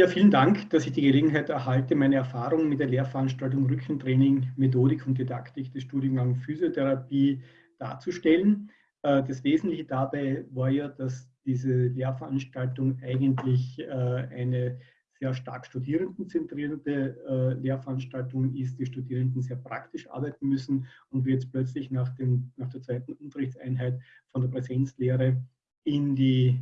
Ja, vielen Dank, dass ich die Gelegenheit erhalte, meine Erfahrungen mit der Lehrveranstaltung Rückentraining, Methodik und Didaktik des Studiengangs Physiotherapie darzustellen. Äh, das Wesentliche dabei war ja, dass diese Lehrveranstaltung eigentlich äh, eine sehr stark studierendenzentrierte äh, Lehrveranstaltung ist, die Studierenden sehr praktisch arbeiten müssen und wir jetzt plötzlich nach, dem, nach der zweiten Unterrichtseinheit von der Präsenzlehre in die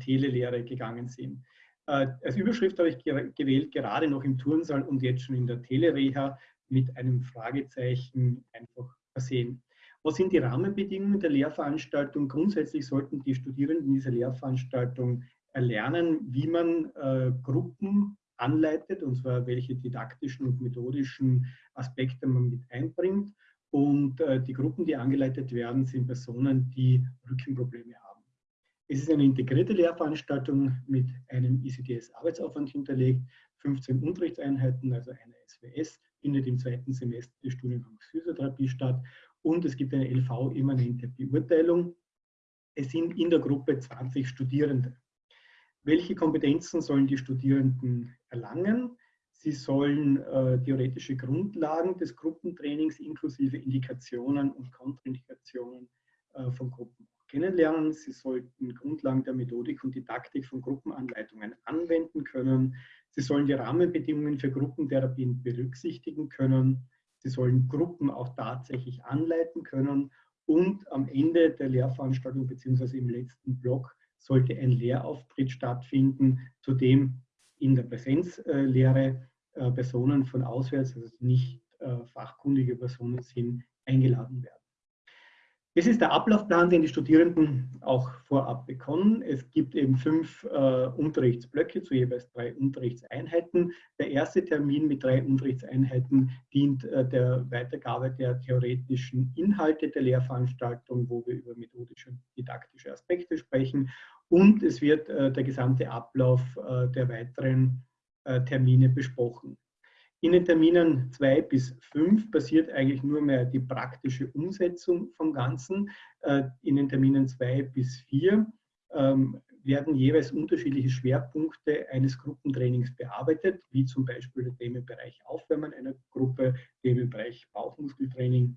Telelehre gegangen sind. Als Überschrift habe ich gewählt, gerade noch im Turnsaal und jetzt schon in der Telereha mit einem Fragezeichen einfach versehen. Was sind die Rahmenbedingungen der Lehrveranstaltung? Grundsätzlich sollten die Studierenden dieser Lehrveranstaltung erlernen, wie man äh, Gruppen anleitet, und zwar welche didaktischen und methodischen Aspekte man mit einbringt. Und äh, die Gruppen, die angeleitet werden, sind Personen, die Rückenprobleme haben. Es ist eine integrierte Lehrveranstaltung mit einem ICDS-Arbeitsaufwand hinterlegt, 15 Unterrichtseinheiten, also eine SWS, findet im zweiten Semester des Studiengangs Physiotherapie statt und es gibt eine LV-immanente Beurteilung. Es sind in der Gruppe 20 Studierende. Welche Kompetenzen sollen die Studierenden erlangen? Sie sollen äh, theoretische Grundlagen des Gruppentrainings inklusive Indikationen und Kontraindikationen äh, von Gruppen kennenlernen. Sie sollten Grundlagen der Methodik und Didaktik von Gruppenanleitungen anwenden können. Sie sollen die Rahmenbedingungen für Gruppentherapien berücksichtigen können. Sie sollen Gruppen auch tatsächlich anleiten können und am Ende der Lehrveranstaltung bzw. im letzten Block sollte ein Lehrauftritt stattfinden, zu dem in der Präsenzlehre äh, Personen von auswärts, also nicht äh, fachkundige Personen sind, eingeladen werden. Das ist der Ablaufplan, den die Studierenden auch vorab bekommen. Es gibt eben fünf äh, Unterrichtsblöcke zu jeweils drei Unterrichtseinheiten. Der erste Termin mit drei Unterrichtseinheiten dient äh, der Weitergabe der theoretischen Inhalte der Lehrveranstaltung, wo wir über methodische und didaktische Aspekte sprechen. Und es wird äh, der gesamte Ablauf äh, der weiteren äh, Termine besprochen. In den Terminen 2 bis 5 passiert eigentlich nur mehr die praktische Umsetzung vom Ganzen. Äh, in den Terminen 2 bis 4 ähm, werden jeweils unterschiedliche Schwerpunkte eines Gruppentrainings bearbeitet, wie zum Beispiel der Themenbereich Aufwärmen einer Gruppe, Themenbereich Bauchmuskeltraining,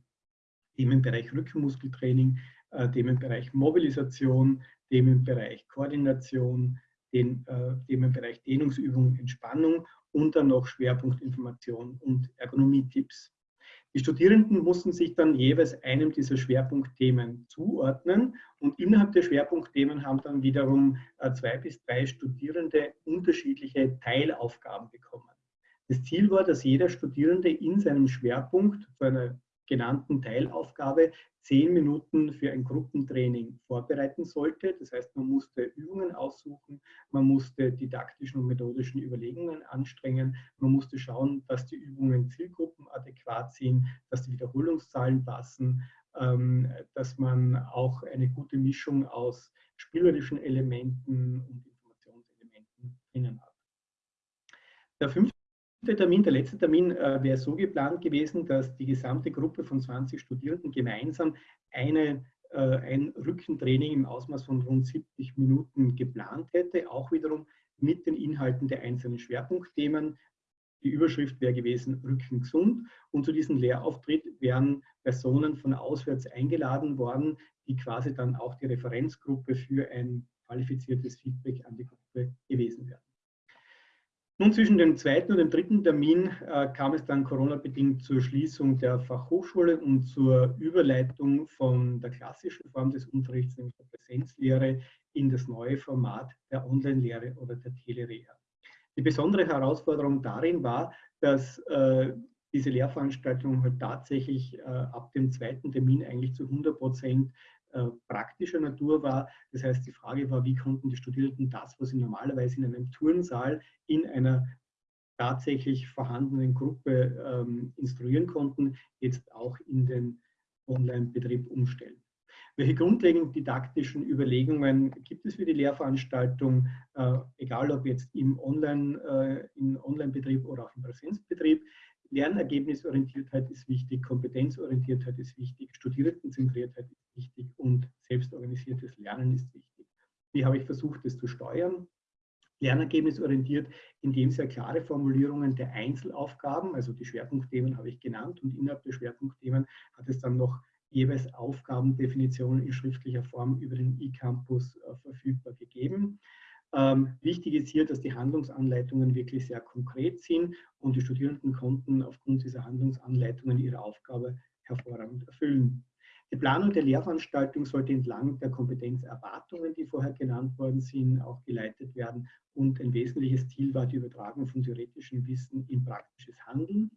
Themenbereich Rückenmuskeltraining, äh, Themenbereich Mobilisation, Themenbereich Koordination, den Themenbereich Dehnungsübung, Entspannung und dann noch Schwerpunktinformation und Ergonomie-Tipps. Die Studierenden mussten sich dann jeweils einem dieser Schwerpunktthemen zuordnen und innerhalb der Schwerpunktthemen haben dann wiederum äh, zwei bis drei Studierende unterschiedliche Teilaufgaben bekommen. Das Ziel war, dass jeder Studierende in seinem Schwerpunkt zu einer genannten Teilaufgabe zehn Minuten für ein Gruppentraining vorbereiten sollte. Das heißt, man musste Übungen aussuchen, man musste didaktischen und methodischen Überlegungen anstrengen, man musste schauen, dass die Übungen zielgruppenadäquat sind, dass die Wiederholungszahlen passen, ähm, dass man auch eine gute Mischung aus spielerischen Elementen und Informationselementen drinnen hat. Der fünfte der Termin, der letzte Termin äh, wäre so geplant gewesen, dass die gesamte Gruppe von 20 Studierenden gemeinsam eine, äh, ein Rückentraining im Ausmaß von rund 70 Minuten geplant hätte, auch wiederum mit den Inhalten der einzelnen Schwerpunktthemen. Die Überschrift wäre gewesen Rücken gesund und zu diesem Lehrauftritt wären Personen von auswärts eingeladen worden, die quasi dann auch die Referenzgruppe für ein qualifiziertes Feedback an die Gruppe gewesen wären. Nun, zwischen dem zweiten und dem dritten Termin äh, kam es dann Corona-bedingt zur Schließung der Fachhochschule und zur Überleitung von der klassischen Form des Unterrichts, nämlich der Präsenzlehre, in das neue Format der Online-Lehre oder der Telereha. Die besondere Herausforderung darin war, dass äh, diese Lehrveranstaltung halt tatsächlich äh, ab dem zweiten Termin eigentlich zu 100 Prozent äh, praktischer Natur war. Das heißt, die Frage war, wie konnten die Studierenden das, was sie normalerweise in einem Turnsaal in einer tatsächlich vorhandenen Gruppe ähm, instruieren konnten, jetzt auch in den Online-Betrieb umstellen. Welche grundlegenden didaktischen Überlegungen gibt es für die Lehrveranstaltung, äh, egal ob jetzt im Online, äh, im Online-Betrieb oder auch im Präsenzbetrieb? Lernergebnisorientiertheit ist wichtig, Kompetenzorientiertheit ist wichtig, Studierendenzentriertheit ist wichtig und selbstorganisiertes Lernen ist wichtig. Wie habe ich versucht, das zu steuern? lernergebnisorientiert, indem sehr klare Formulierungen der Einzelaufgaben, also die Schwerpunktthemen habe ich genannt und innerhalb der Schwerpunktthemen hat es dann noch jeweils Aufgabendefinitionen in schriftlicher Form über den eCampus äh, verfügbar gegeben. Ähm, wichtig ist hier, dass die Handlungsanleitungen wirklich sehr konkret sind und die Studierenden konnten aufgrund dieser Handlungsanleitungen ihre Aufgabe hervorragend erfüllen. Die Planung der Lehrveranstaltung sollte entlang der Kompetenzerwartungen, die vorher genannt worden sind, auch geleitet werden. Und ein wesentliches Ziel war die Übertragung von theoretischem Wissen in praktisches Handeln.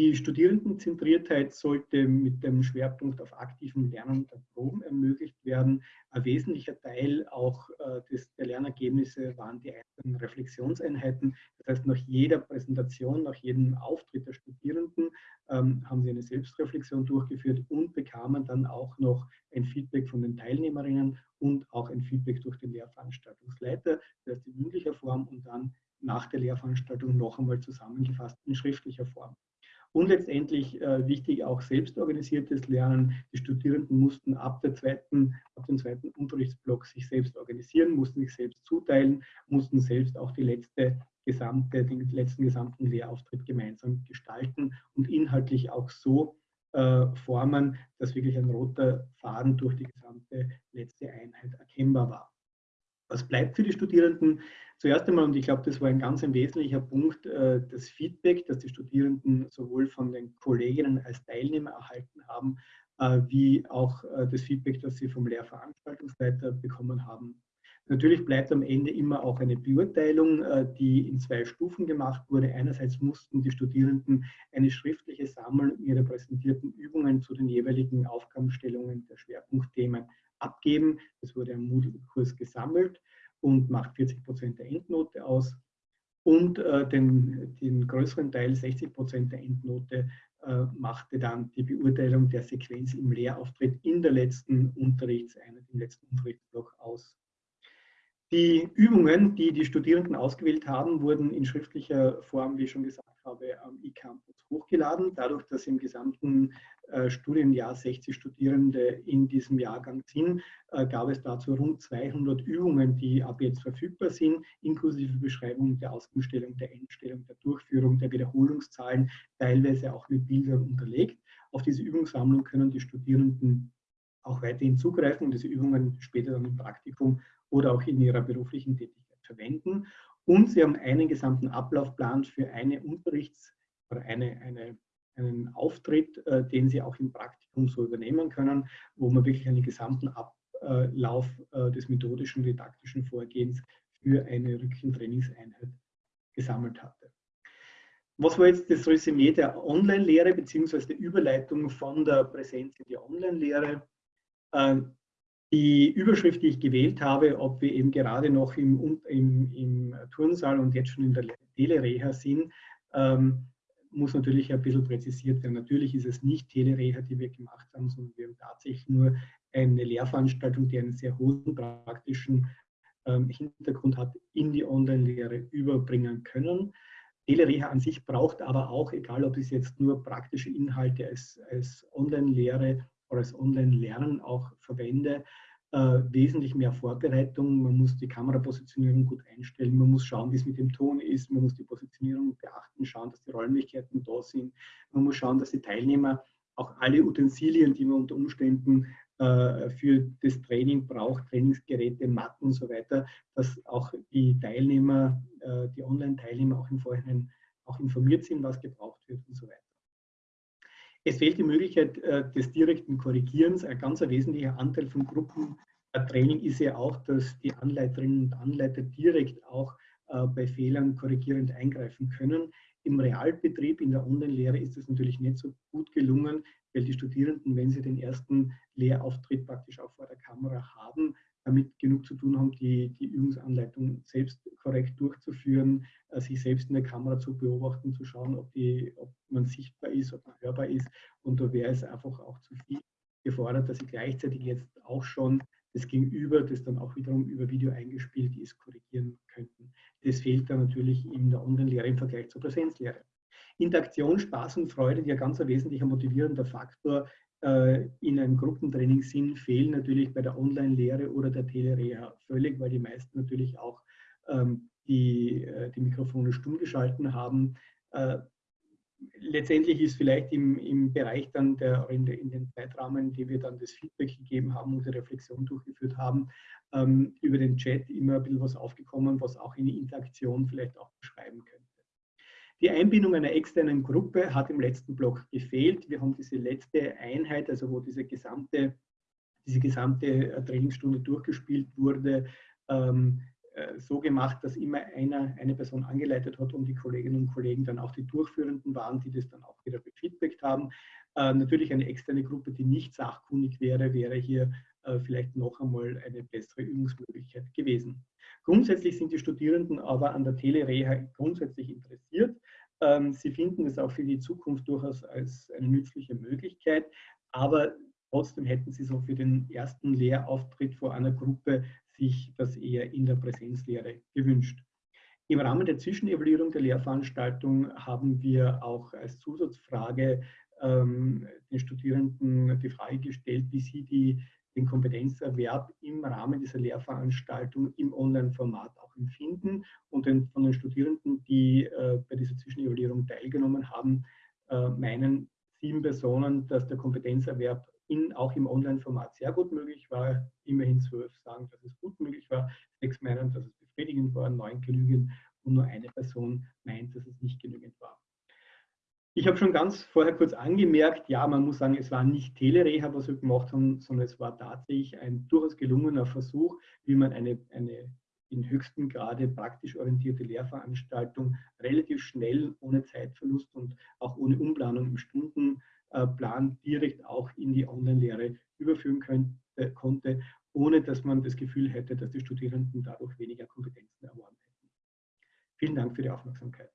Die Studierendenzentriertheit sollte mit dem Schwerpunkt auf aktivem Lernen der Proben ermöglicht werden. Ein wesentlicher Teil auch äh, des, der Lernergebnisse waren die einzelnen Reflexionseinheiten. Das heißt, nach jeder Präsentation, nach jedem Auftritt der Studierenden ähm, haben sie eine Selbstreflexion durchgeführt und bekamen dann auch noch ein Feedback von den Teilnehmerinnen und auch ein Feedback durch den Lehrveranstaltungsleiter, das heißt in mündlicher Form und dann nach der Lehrveranstaltung noch einmal zusammengefasst in schriftlicher Form. Und letztendlich äh, wichtig auch selbstorganisiertes Lernen. Die Studierenden mussten ab, der zweiten, ab dem zweiten Unterrichtsblock sich selbst organisieren, mussten sich selbst zuteilen, mussten selbst auch die letzte gesamte, den letzten gesamten Lehrauftritt gemeinsam gestalten und inhaltlich auch so äh, formen, dass wirklich ein roter Faden durch die gesamte letzte Einheit erkennbar war. Was bleibt für die Studierenden? Zuerst einmal, und ich glaube, das war ein ganz ein wesentlicher Punkt, äh, das Feedback, das die Studierenden sowohl von den Kolleginnen als Teilnehmer erhalten haben, äh, wie auch äh, das Feedback, das sie vom Lehrveranstaltungsleiter bekommen haben. Natürlich bleibt am Ende immer auch eine Beurteilung, die in zwei Stufen gemacht wurde. Einerseits mussten die Studierenden eine schriftliche Sammlung ihrer präsentierten Übungen zu den jeweiligen Aufgabenstellungen der Schwerpunktthemen abgeben. Das wurde am Moodle-Kurs gesammelt und macht 40 Prozent der Endnote aus. Und äh, den, den, größeren Teil, 60 Prozent der Endnote, äh, machte dann die Beurteilung der Sequenz im Lehrauftritt in der letzten Unterrichtseinheit, im letzten Unterrichtsblock aus. Die Übungen, die die Studierenden ausgewählt haben, wurden in schriftlicher Form, wie ich schon gesagt habe, am eCampus hochgeladen. Dadurch, dass im gesamten äh, Studienjahr 60 Studierende in diesem Jahrgang sind, äh, gab es dazu rund 200 Übungen, die ab jetzt verfügbar sind, inklusive Beschreibung der Ausgangsstellung, der Endstellung, der Durchführung, der Wiederholungszahlen, teilweise auch mit Bildern unterlegt. Auf diese Übungssammlung können die Studierenden auch weiterhin zugreifen und diese Übungen später dann im Praktikum oder auch in ihrer beruflichen Tätigkeit verwenden. Und sie haben einen gesamten Ablaufplan für eine Unterrichts- oder eine, eine, einen Auftritt, äh, den sie auch im Praktikum so übernehmen können, wo man wirklich einen gesamten Ablauf äh, des methodischen, didaktischen Vorgehens für eine Rückentrainingseinheit gesammelt hatte. Was war jetzt das Resümee der Online-Lehre bzw. der Überleitung von der Präsenz in die Online-Lehre? Die Überschrift, die ich gewählt habe, ob wir eben gerade noch im, im, im Turnsaal und jetzt schon in der Telereha sind, ähm, muss natürlich ein bisschen präzisiert werden. Natürlich ist es nicht Telereha, die wir gemacht haben, sondern wir haben tatsächlich nur eine Lehrveranstaltung, die einen sehr hohen praktischen ähm, Hintergrund hat, in die Online-Lehre überbringen können. Telereha an sich braucht aber auch, egal ob es jetzt nur praktische Inhalte als, als Online-Lehre oder als Online-Lernen auch verwende, äh, wesentlich mehr Vorbereitung. Man muss die Kamerapositionierung gut einstellen, man muss schauen, wie es mit dem Ton ist, man muss die Positionierung beachten, schauen, dass die Räumlichkeiten da sind, man muss schauen, dass die Teilnehmer auch alle Utensilien, die man unter Umständen äh, für das Training braucht, Trainingsgeräte, Matten und so weiter, dass auch die Teilnehmer, äh, die Online-Teilnehmer auch im Vorhinein auch informiert sind, was gebraucht wird und so weiter. Es fehlt die Möglichkeit äh, des direkten Korrigierens. Ein ganz wesentlicher Anteil von Gruppentraining ist ja auch, dass die Anleiterinnen und Anleiter direkt auch äh, bei Fehlern korrigierend eingreifen können. Im Realbetrieb, in der Online-Lehre ist das natürlich nicht so gut gelungen, weil die Studierenden, wenn sie den ersten Lehrauftritt praktisch auch vor der Kamera haben, damit genug zu tun haben, die, die Übungsanleitung selbst korrekt durchzuführen, äh, sich selbst in der Kamera zu beobachten, zu schauen, ob, die, ob man sichtbar ist, ob man hörbar ist. Und da wäre es einfach auch zu viel gefordert, dass sie gleichzeitig jetzt auch schon das Gegenüber, das dann auch wiederum über Video eingespielt ist, korrigieren könnten. Das fehlt dann natürlich in der Online-Lehre im Vergleich zur Präsenzlehre. Interaktion, Spaß und Freude, die ein ganz wesentlicher motivierender Faktor in einem Gruppentraining sind, fehlen natürlich bei der Online-Lehre oder der Telereha völlig, weil die meisten natürlich auch ähm, die, die Mikrofone stumm geschalten haben letztendlich ist vielleicht im, im Bereich dann der, in, de, in, den Zeitrahmen, die wir dann das Feedback gegeben haben und die Reflexion durchgeführt haben, ähm, über den Chat immer ein bisschen was aufgekommen, was auch in die Interaktion vielleicht auch beschreiben könnte. Die Einbindung einer externen Gruppe hat im letzten Block gefehlt. Wir haben diese letzte Einheit, also wo diese gesamte, diese gesamte äh, Trainingsstunde durchgespielt wurde, ähm, äh, so gemacht, dass immer einer, eine Person angeleitet hat und die Kolleginnen und Kollegen dann auch die Durchführenden waren, die das dann auch wieder befeedbackt haben. Äh, natürlich eine externe Gruppe, die nicht sachkundig wäre, wäre hier äh, vielleicht noch einmal eine bessere Übungsmöglichkeit gewesen. Grundsätzlich sind die Studierenden aber an der Telereha grundsätzlich interessiert. Ähm, sie finden es auch für die Zukunft durchaus als eine nützliche Möglichkeit, aber trotzdem hätten sie so für den ersten Lehrauftritt vor einer Gruppe sich das eher in der Präsenzlehre gewünscht. Im Rahmen der Zwischenevaluierung der Lehrveranstaltung haben wir auch als Zusatzfrage ähm, den Studierenden die Frage gestellt, wie sie die, den Kompetenzerwerb im Rahmen dieser Lehrveranstaltung im Online-Format auch empfinden. Und den, von den Studierenden, die äh, bei dieser Zwischenevaluierung teilgenommen haben, äh, meinen sieben Personen, dass der Kompetenzerwerb in, auch im Online-Format sehr gut möglich war. Immerhin zwölf sagen, dass es gut möglich war. Sechs meinen, dass es befriedigend war, neun genügend und nur eine Person meint, dass es nicht genügend war. Ich habe schon ganz vorher kurz angemerkt, ja, man muss sagen, es war nicht Telereha, was wir gemacht haben, sondern es war tatsächlich ein durchaus gelungener Versuch, wie man eine, eine in höchstem Grade praktisch orientierte Lehrveranstaltung relativ schnell, ohne Zeitverlust und auch ohne Umplanung im Stunden, äh, Plan direkt auch in die Online-Lehre überführen könnte, konnte, ohne dass man das Gefühl hätte, dass die Studierenden dadurch weniger Kompetenzen erworben hätten. Vielen Dank für die Aufmerksamkeit.